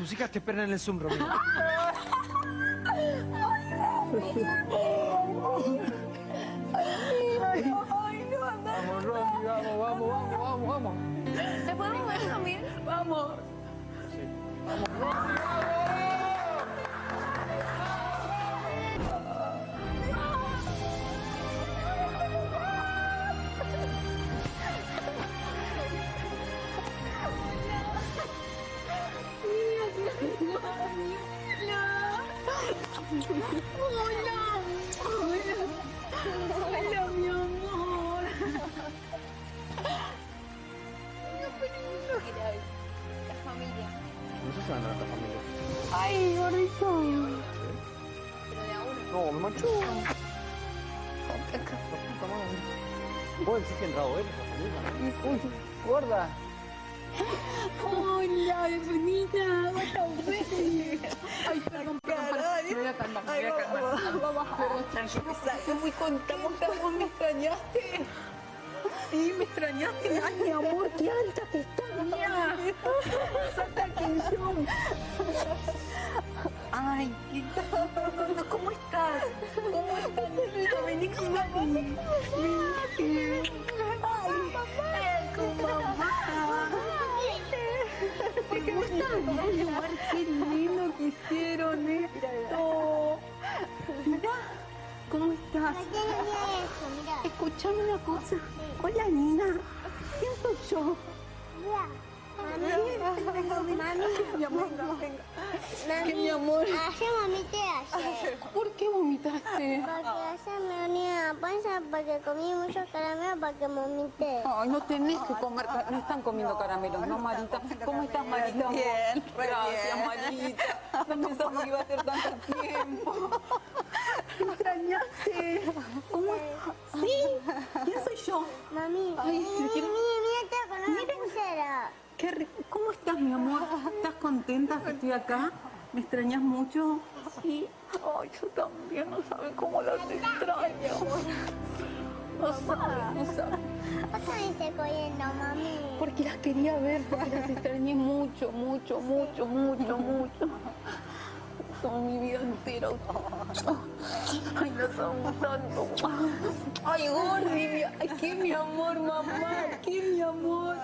Tus hijas te esperan en el Zoom, Romina. Ay, no, anda. Vamos, Romy, vamos, vamos, vamos, vamos, vamos. ¿Te podemos ver también? Vamos. Hola. Hola. Hola, mi amor. La familia. No sé si van a nuestra familia. Ay, gordito. Pero de a uno. No, me manchó. ¿Vos decís que entrado él? Uy, gorda. Hola, bienvenida. ¿Cómo estás? Ay, perdón, perdón, perdón. Me voy me muy contenta. ¿Vos me extrañaste? Sí, me extrañaste. Ay, mi amor, qué alta que estás, mía. Ay, qué. ¿Cómo estás? ¿Cómo estás? Vení con mami. Vení. Ay, con mamá. ¿Te gusta? Ay, qué lindo ¿cómo estás? Escuchame una cosa. Hola, Nina. ¿Quién soy yo? Mami, Mi amor, que mi amor. ayer vomité ayer. ¿Por qué vomitaste? Porque ayer me unía la panza porque comí muchos caramelos para que vomité. Ay, no tenés que comer, no están comiendo caramelos, ¿no, Marita? ¿Cómo estás, Marita? Bien, Gracias. Marita. No pensaba que iba a ser tanto tiempo. ¿Me extrañaste? ¿Cómo? ¿Sí? ¿Quién soy yo? Mami, Ay, mira, le quiero- mira, mira, con una pulsera. Qué rico. ¿Cómo estás, mi amor? ¿Estás contenta que estoy acá? ¿Me extrañas mucho? Sí. Ay, yo también, no saben cómo las extraño. No saben, no saben. Vos también estás corriendo, mami. Porque las quería ver, porque las extrañé mucho, mucho, mucho, mucho, mucho. Son mi vida entera. Ay, las amo tanto. Ay, Gordi, ay, qué mi amor, mamá, qué mi amor.